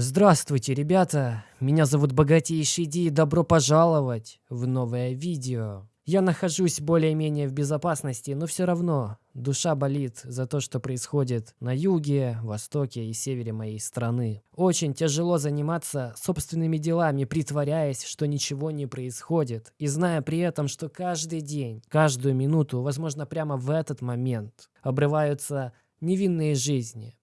Здравствуйте, ребята! Меня зовут Богатейший Ди и добро пожаловать в новое видео. Я нахожусь более-менее в безопасности, но все равно душа болит за то, что происходит на юге, востоке и севере моей страны. Очень тяжело заниматься собственными делами, притворяясь, что ничего не происходит, и зная при этом, что каждый день, каждую минуту, возможно, прямо в этот момент обрываются невинные жизни.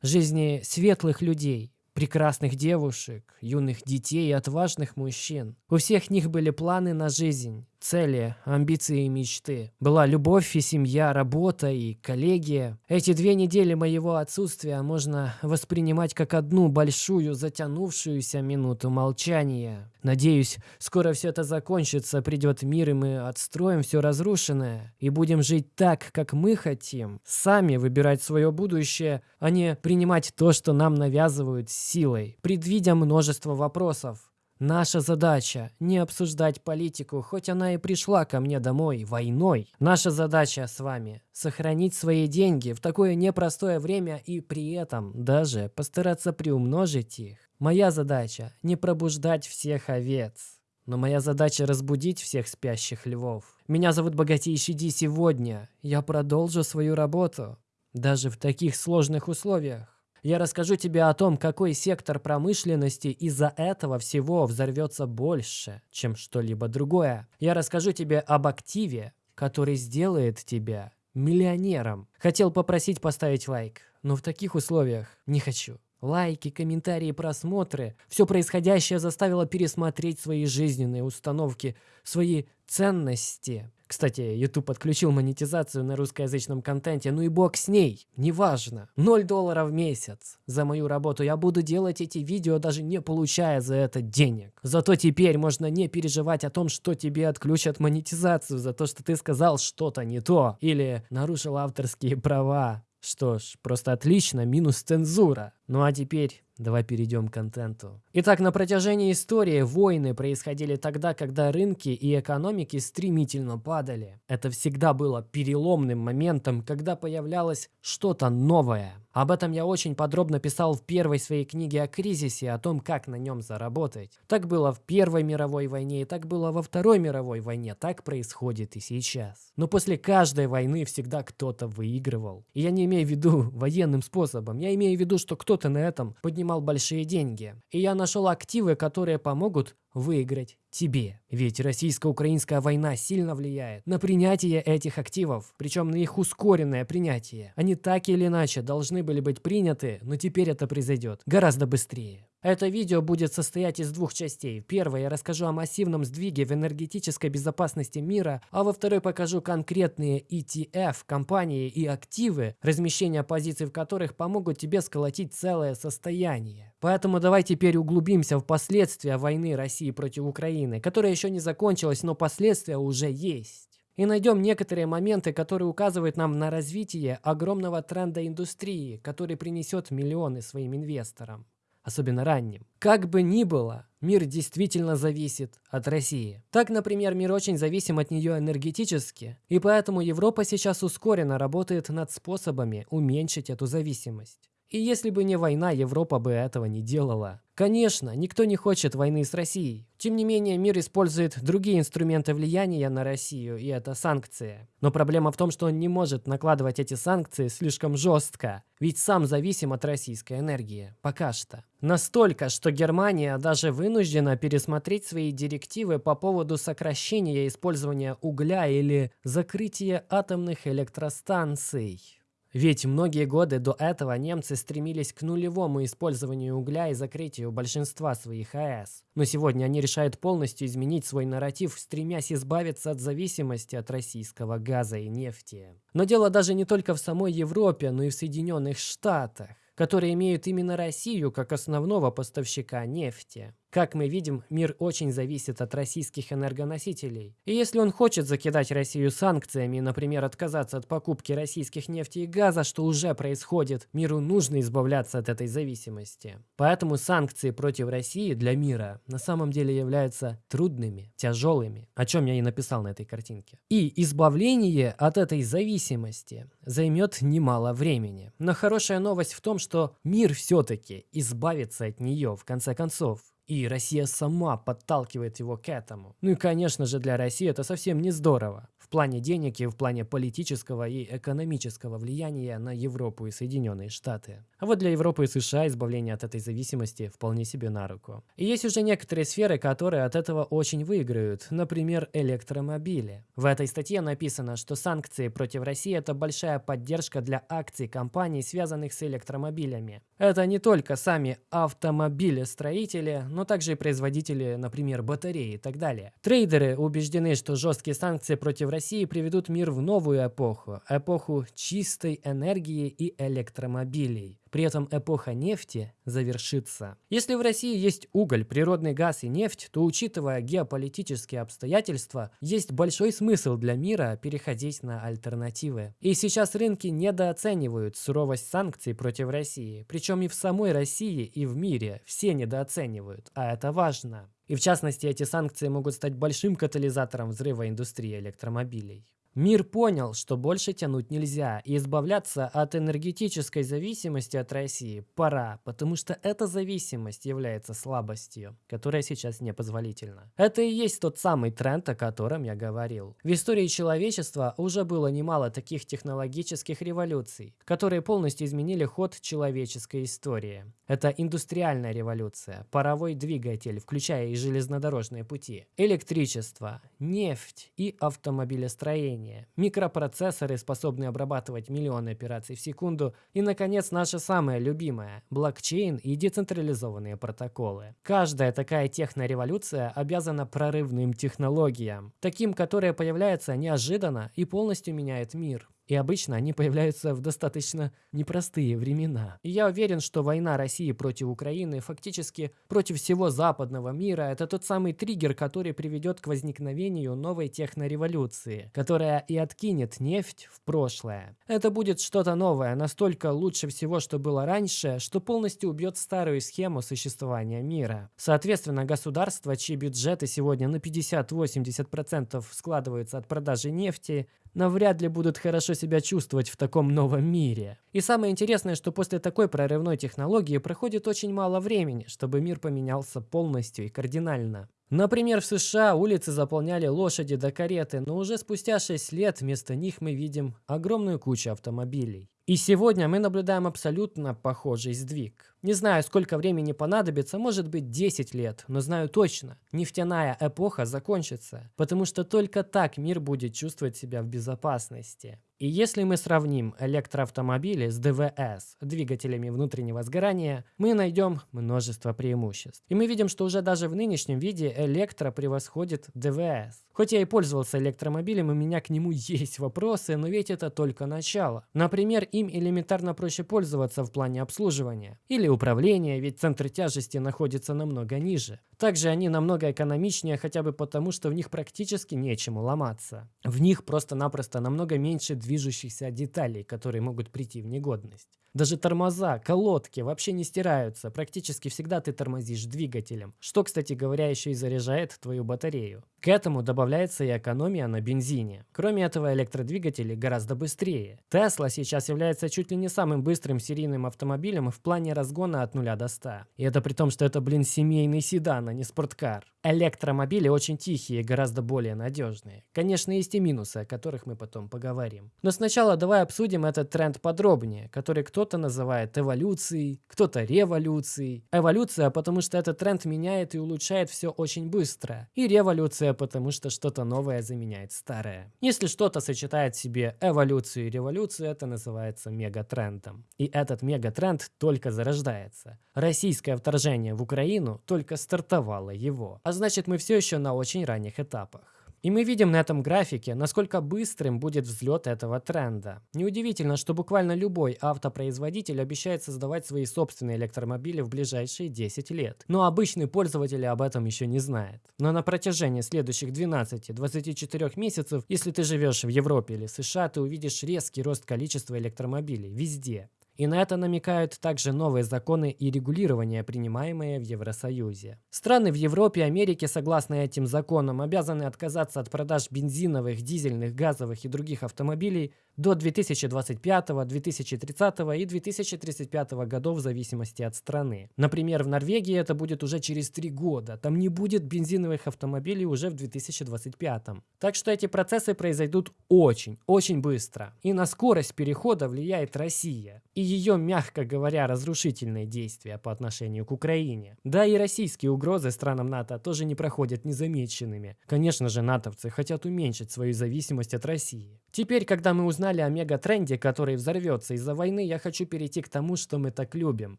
Жизни светлых людей, прекрасных девушек, юных детей и отважных мужчин. У всех них были планы на жизнь, цели, амбиции и мечты. Была любовь и семья, работа и коллегия. Эти две недели моего отсутствия можно воспринимать как одну большую затянувшуюся минуту молчания. Надеюсь, скоро все это закончится, придет мир, и мы отстроим все разрушенное, и будем жить так, как мы хотим, сами выбирать свое будущее, а не принимать то, что нам навязывают силой, предвидя множество вопросов. Наша задача – не обсуждать политику, хоть она и пришла ко мне домой войной. Наша задача с вами – сохранить свои деньги в такое непростое время и при этом даже постараться приумножить их. Моя задача – не пробуждать всех овец. Но моя задача разбудить всех спящих львов. Меня зовут Богатейший Ди сегодня. Я продолжу свою работу. Даже в таких сложных условиях. Я расскажу тебе о том, какой сектор промышленности из-за этого всего взорвется больше, чем что-либо другое. Я расскажу тебе об активе, который сделает тебя миллионером. Хотел попросить поставить лайк, но в таких условиях не хочу. Лайки, комментарии, просмотры. Все происходящее заставило пересмотреть свои жизненные установки, свои ценности. Кстати, YouTube отключил монетизацию на русскоязычном контенте, ну и бог с ней, неважно. 0 долларов в месяц за мою работу. Я буду делать эти видео, даже не получая за это денег. Зато теперь можно не переживать о том, что тебе отключат монетизацию за то, что ты сказал что-то не то или нарушил авторские права. Что ж, просто отлично, минус цензура. Ну а теперь давай перейдем к контенту. Итак, на протяжении истории войны происходили тогда, когда рынки и экономики стремительно падали. Это всегда было переломным моментом, когда появлялось что-то новое. Об этом я очень подробно писал в первой своей книге о кризисе, о том, как на нем заработать. Так было в Первой мировой войне, и так было во Второй мировой войне, так происходит и сейчас. Но после каждой войны всегда кто-то выигрывал. И я не имею в виду военным способом, я имею в виду, что кто кто-то на этом поднимал большие деньги. И я нашел активы, которые помогут выиграть тебе. Ведь российско-украинская война сильно влияет на принятие этих активов, причем на их ускоренное принятие. Они так или иначе должны были быть приняты, но теперь это произойдет гораздо быстрее. Это видео будет состоять из двух частей. В первой я расскажу о массивном сдвиге в энергетической безопасности мира, а во второй покажу конкретные ETF, компании и активы, размещение позиций в которых помогут тебе сколотить целое состояние. Поэтому давай теперь углубимся в последствия войны России против Украины, которая еще не закончилась, но последствия уже есть. И найдем некоторые моменты, которые указывают нам на развитие огромного тренда индустрии, который принесет миллионы своим инвесторам особенно ранним. Как бы ни было, мир действительно зависит от России. Так, например, мир очень зависим от нее энергетически, и поэтому Европа сейчас ускоренно работает над способами уменьшить эту зависимость. И если бы не война, Европа бы этого не делала. Конечно, никто не хочет войны с Россией. Тем не менее, мир использует другие инструменты влияния на Россию, и это санкции. Но проблема в том, что он не может накладывать эти санкции слишком жестко, ведь сам зависим от российской энергии. Пока что. Настолько, что Германия даже вынуждена пересмотреть свои директивы по поводу сокращения использования угля или закрытия атомных электростанций. Ведь многие годы до этого немцы стремились к нулевому использованию угля и закрытию большинства своих АЭС. Но сегодня они решают полностью изменить свой нарратив, стремясь избавиться от зависимости от российского газа и нефти. Но дело даже не только в самой Европе, но и в Соединенных Штатах которые имеют именно Россию как основного поставщика нефти. Как мы видим, мир очень зависит от российских энергоносителей. И если он хочет закидать Россию санкциями, например, отказаться от покупки российских нефти и газа, что уже происходит, миру нужно избавляться от этой зависимости. Поэтому санкции против России для мира на самом деле являются трудными, тяжелыми, о чем я и написал на этой картинке. И избавление от этой зависимости займет немало времени. Но хорошая новость в том, что мир все-таки избавится от нее в конце концов. И Россия сама подталкивает его к этому. Ну и, конечно же, для России это совсем не здорово. В плане денег и в плане политического и экономического влияния на Европу и Соединенные Штаты. А вот для Европы и США избавление от этой зависимости вполне себе на руку. И есть уже некоторые сферы, которые от этого очень выиграют. Например, электромобили. В этой статье написано, что санкции против России – это большая поддержка для акций компаний, связанных с электромобилями. Это не только сами автомобилестроители, но также и производители, например, батареи и так далее. Трейдеры убеждены, что жесткие санкции против России приведут мир в новую эпоху, эпоху чистой энергии и электромобилей. При этом эпоха нефти завершится. Если в России есть уголь, природный газ и нефть, то учитывая геополитические обстоятельства, есть большой смысл для мира переходить на альтернативы. И сейчас рынки недооценивают суровость санкций против России. Причем и в самой России, и в мире все недооценивают, а это важно. И в частности, эти санкции могут стать большим катализатором взрыва индустрии электромобилей. Мир понял, что больше тянуть нельзя, и избавляться от энергетической зависимости от России пора, потому что эта зависимость является слабостью, которая сейчас непозволительна. Это и есть тот самый тренд, о котором я говорил. В истории человечества уже было немало таких технологических революций, которые полностью изменили ход человеческой истории. Это индустриальная революция, паровой двигатель, включая и железнодорожные пути, электричество, нефть и автомобилестроение управления, микропроцессоры, способные обрабатывать миллионы операций в секунду, и, наконец, наше самое любимое – блокчейн и децентрализованные протоколы. Каждая такая технореволюция обязана прорывным технологиям, таким, которые появляются неожиданно и полностью меняют мир. И обычно они появляются в достаточно непростые времена. И я уверен, что война России против Украины, фактически против всего западного мира, это тот самый триггер, который приведет к возникновению новой технореволюции, которая и откинет нефть в прошлое. Это будет что-то новое, настолько лучше всего, что было раньше, что полностью убьет старую схему существования мира. Соответственно, государства, чьи бюджеты сегодня на 50-80% складываются от продажи нефти, навряд ли будут хорошо себя чувствовать в таком новом мире. И самое интересное, что после такой прорывной технологии проходит очень мало времени, чтобы мир поменялся полностью и кардинально. Например, в США улицы заполняли лошади до кареты, но уже спустя 6 лет вместо них мы видим огромную кучу автомобилей. И сегодня мы наблюдаем абсолютно похожий сдвиг. Не знаю, сколько времени понадобится, может быть 10 лет, но знаю точно, нефтяная эпоха закончится, потому что только так мир будет чувствовать себя в безопасности. И если мы сравним электроавтомобили с ДВС, двигателями внутреннего сгорания, мы найдем множество преимуществ. И мы видим, что уже даже в нынешнем виде электро превосходит ДВС. Хоть я и пользовался электромобилем, у меня к нему есть вопросы, но ведь это только начало. Например, им элементарно проще пользоваться в плане обслуживания или управления, ведь центр тяжести находится намного ниже. Также они намного экономичнее хотя бы потому, что в них практически нечему ломаться. В них просто-напросто намного меньше движущихся деталей, которые могут прийти в негодность. Даже тормоза, колодки вообще не стираются. Практически всегда ты тормозишь двигателем, что, кстати говоря, еще и заряжает твою батарею. К этому добавляется и экономия на бензине. Кроме этого, электродвигатели гораздо быстрее. Tesla сейчас является чуть ли не самым быстрым серийным автомобилем в плане разгона от 0 до 100. И это при том, что это, блин, семейный седан, а не спорткар. Электромобили очень тихие и гораздо более надежные. Конечно, есть и минусы, о которых мы потом поговорим. Но сначала давай обсудим этот тренд подробнее, который кто-то называет эволюцией, кто-то революцией. Эволюция, потому что этот тренд меняет и улучшает все очень быстро. И революция, потому что что-то новое заменяет старое. Если что-то сочетает в себе эволюцию и революцию, это называется мегатрендом. И этот мегатренд только зарождается. Российское вторжение в Украину только стартовало его. А значит мы все еще на очень ранних этапах. И мы видим на этом графике, насколько быстрым будет взлет этого тренда. Неудивительно, что буквально любой автопроизводитель обещает создавать свои собственные электромобили в ближайшие 10 лет. Но обычный пользователь об этом еще не знает. Но на протяжении следующих 12-24 месяцев, если ты живешь в Европе или США, ты увидишь резкий рост количества электромобилей везде. И на это намекают также новые законы и регулирования, принимаемые в Евросоюзе. Страны в Европе и Америке, согласно этим законам, обязаны отказаться от продаж бензиновых, дизельных, газовых и других автомобилей до 2025, 2030 и 2035 годов в зависимости от страны. Например, в Норвегии это будет уже через три года. Там не будет бензиновых автомобилей уже в 2025. Так что эти процессы произойдут очень, очень быстро. И на скорость перехода влияет Россия. И ее, мягко говоря, разрушительные действия по отношению к Украине. Да и российские угрозы странам НАТО тоже не проходят незамеченными. Конечно же, натовцы хотят уменьшить свою зависимость от России. Теперь, когда мы узнали о мегатренде, который взорвется из-за войны, я хочу перейти к тому, что мы так любим.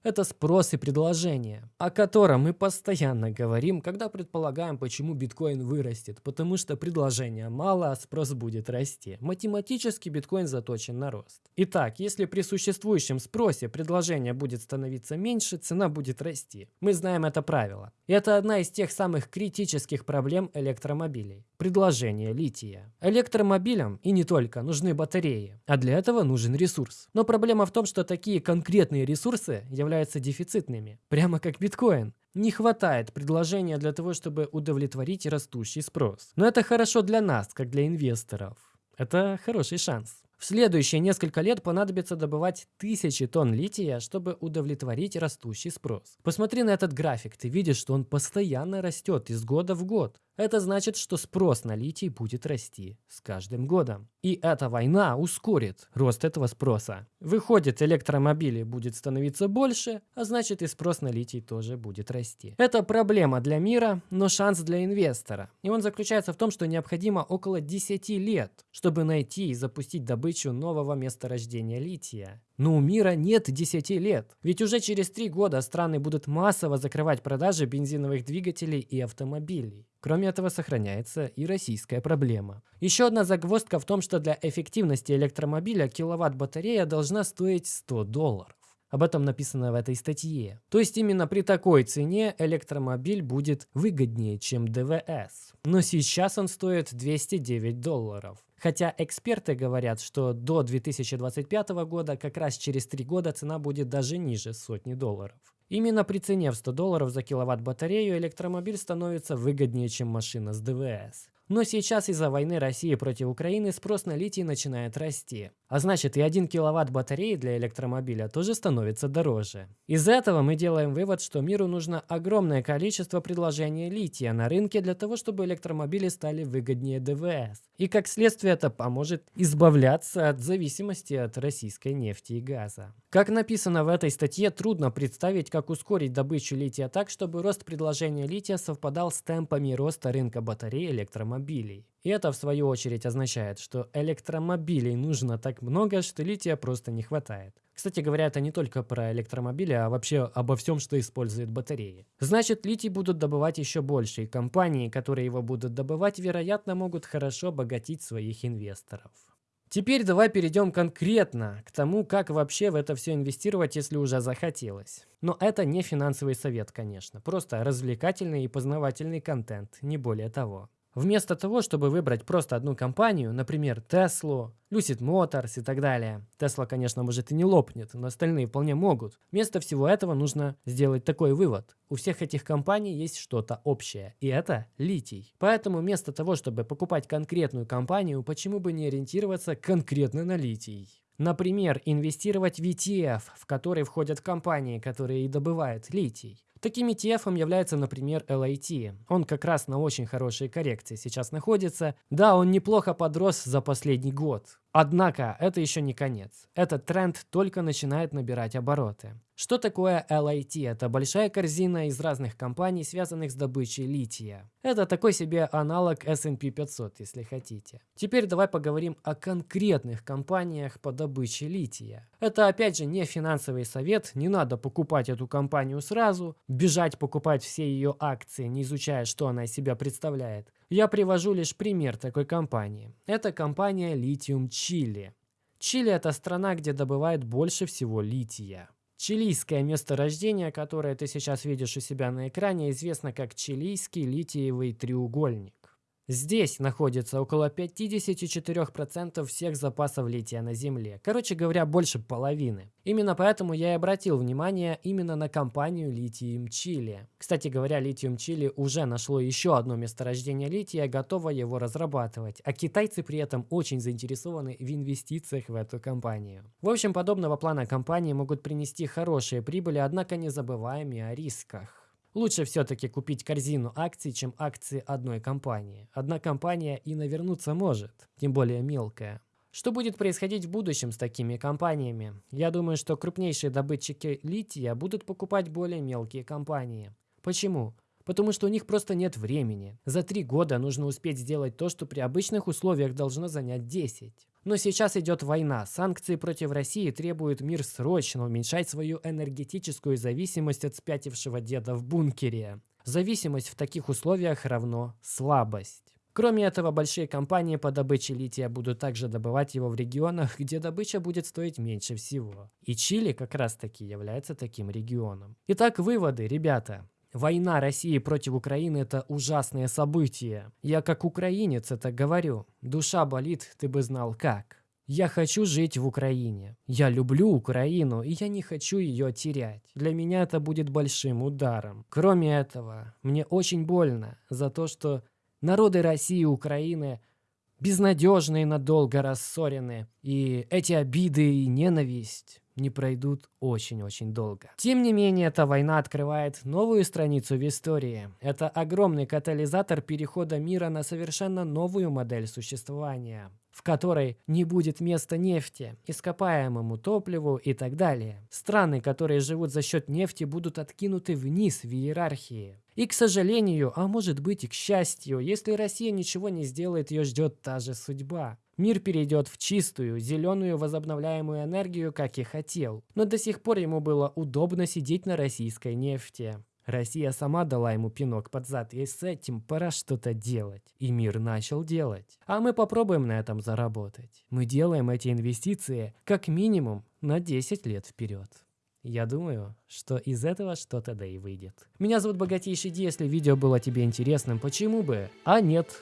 Это спрос и предложение, о котором мы постоянно говорим, когда предполагаем, почему биткоин вырастет. Потому что предложения мало, а спрос будет расти. Математически биткоин заточен на рост. Итак, если при существующем спросе предложение будет становиться меньше, цена будет расти. Мы знаем это правило. И это одна из тех самых критических проблем электромобилей. Предложение лития. Электромобилям, и не только, нужны батареи. А для этого нужен ресурс. Но проблема в том, что такие конкретные ресурсы являются дефицитными. Прямо как биткоин. Не хватает предложения для того, чтобы удовлетворить растущий спрос. Но это хорошо для нас, как для инвесторов. Это хороший шанс. В следующие несколько лет понадобится добывать тысячи тонн лития, чтобы удовлетворить растущий спрос. Посмотри на этот график, ты видишь, что он постоянно растет из года в год. Это значит, что спрос на литий будет расти с каждым годом. И эта война ускорит рост этого спроса. Выходит, электромобилей будет становиться больше, а значит и спрос на литий тоже будет расти. Это проблема для мира, но шанс для инвестора. И он заключается в том, что необходимо около 10 лет, чтобы найти и запустить добычу нового месторождения лития. Но у мира нет 10 лет. Ведь уже через 3 года страны будут массово закрывать продажи бензиновых двигателей и автомобилей. Кроме этого, сохраняется и российская проблема. Еще одна загвоздка в том, что для эффективности электромобиля киловатт-батарея должна стоить 100 долларов. Об этом написано в этой статье. То есть именно при такой цене электромобиль будет выгоднее, чем ДВС. Но сейчас он стоит 209 долларов. Хотя эксперты говорят, что до 2025 года, как раз через 3 года, цена будет даже ниже сотни долларов. Именно при цене в 100 долларов за киловатт батарею электромобиль становится выгоднее, чем машина с ДВС. Но сейчас из-за войны России против Украины спрос на литий начинает расти. А значит и 1 киловатт батареи для электромобиля тоже становится дороже. Из этого мы делаем вывод, что миру нужно огромное количество предложений лития на рынке для того, чтобы электромобили стали выгоднее ДВС. И как следствие это поможет избавляться от зависимости от российской нефти и газа. Как написано в этой статье, трудно представить, как ускорить добычу лития так, чтобы рост предложения лития совпадал с темпами роста рынка батарей электромобилей. И это в свою очередь означает, что электромобилей нужно так много, что лития просто не хватает. Кстати говоря, это не только про электромобили, а вообще обо всем, что использует батареи. Значит, литий будут добывать еще больше, и компании, которые его будут добывать, вероятно, могут хорошо обогатить своих инвесторов. Теперь давай перейдем конкретно к тому, как вообще в это все инвестировать, если уже захотелось. Но это не финансовый совет, конечно, просто развлекательный и познавательный контент, не более того. Вместо того, чтобы выбрать просто одну компанию, например, Tesla, Lucid Motors и так далее. Tesla, конечно, может и не лопнет, но остальные вполне могут. Вместо всего этого нужно сделать такой вывод. У всех этих компаний есть что-то общее, и это литий. Поэтому вместо того, чтобы покупать конкретную компанию, почему бы не ориентироваться конкретно на литий? Например, инвестировать в ETF, в который входят компании, которые и добывают литий. Таким ETF является, например, LIT. Он как раз на очень хорошей коррекции сейчас находится. Да, он неплохо подрос за последний год. Однако это еще не конец. Этот тренд только начинает набирать обороты. Что такое LIT? Это большая корзина из разных компаний, связанных с добычей лития. Это такой себе аналог S&P 500, если хотите. Теперь давай поговорим о конкретных компаниях по добыче лития. Это опять же не финансовый совет, не надо покупать эту компанию сразу, бежать покупать все ее акции, не изучая, что она из себя представляет. Я привожу лишь пример такой компании. Это компания Lithium Chile. Чили – это страна, где добывают больше всего лития. Чилийское месторождение, которое ты сейчас видишь у себя на экране, известно как Чилийский литиевый треугольник. Здесь находится около 54% всех запасов лития на Земле. Короче говоря, больше половины. Именно поэтому я и обратил внимание именно на компанию Lithium Chile. Кстати говоря, Lithium Chile уже нашло еще одно месторождение лития, готово его разрабатывать. А китайцы при этом очень заинтересованы в инвестициях в эту компанию. В общем, подобного плана компании могут принести хорошие прибыли, однако не забываем и о рисках. Лучше все-таки купить корзину акций, чем акции одной компании. Одна компания и навернуться может, тем более мелкая. Что будет происходить в будущем с такими компаниями? Я думаю, что крупнейшие добытчики лития будут покупать более мелкие компании. Почему? Потому что у них просто нет времени. За три года нужно успеть сделать то, что при обычных условиях должно занять 10. Но сейчас идет война. Санкции против России требуют мир срочно уменьшать свою энергетическую зависимость от спятившего деда в бункере. Зависимость в таких условиях равно слабость. Кроме этого, большие компании по добыче лития будут также добывать его в регионах, где добыча будет стоить меньше всего. И Чили как раз таки является таким регионом. Итак, выводы, ребята. Война России против Украины – это ужасное событие. Я как украинец это говорю. Душа болит, ты бы знал как. Я хочу жить в Украине. Я люблю Украину, и я не хочу ее терять. Для меня это будет большим ударом. Кроме этого, мне очень больно за то, что народы России и Украины безнадежно и надолго рассорены. И эти обиды и ненависть не пройдут очень-очень долго. Тем не менее, эта война открывает новую страницу в истории. Это огромный катализатор перехода мира на совершенно новую модель существования в которой не будет места нефти, ископаемому топливу и так далее. Страны, которые живут за счет нефти, будут откинуты вниз в иерархии. И, к сожалению, а может быть и к счастью, если Россия ничего не сделает, ее ждет та же судьба. Мир перейдет в чистую, зеленую возобновляемую энергию, как и хотел. Но до сих пор ему было удобно сидеть на российской нефти. Россия сама дала ему пинок под зад, и с этим пора что-то делать. И мир начал делать. А мы попробуем на этом заработать. Мы делаем эти инвестиции как минимум на 10 лет вперед. Я думаю, что из этого что-то да и выйдет. Меня зовут Богатейший Ди, если видео было тебе интересным, почему бы? А нет,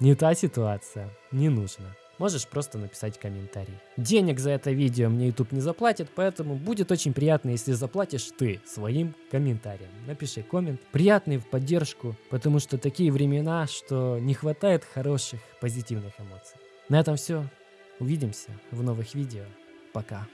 не та ситуация. Не нужно. Можешь просто написать комментарий. Денег за это видео мне YouTube не заплатит, поэтому будет очень приятно, если заплатишь ты своим комментарием. Напиши коммент, приятный в поддержку, потому что такие времена, что не хватает хороших, позитивных эмоций. На этом все. Увидимся в новых видео. Пока.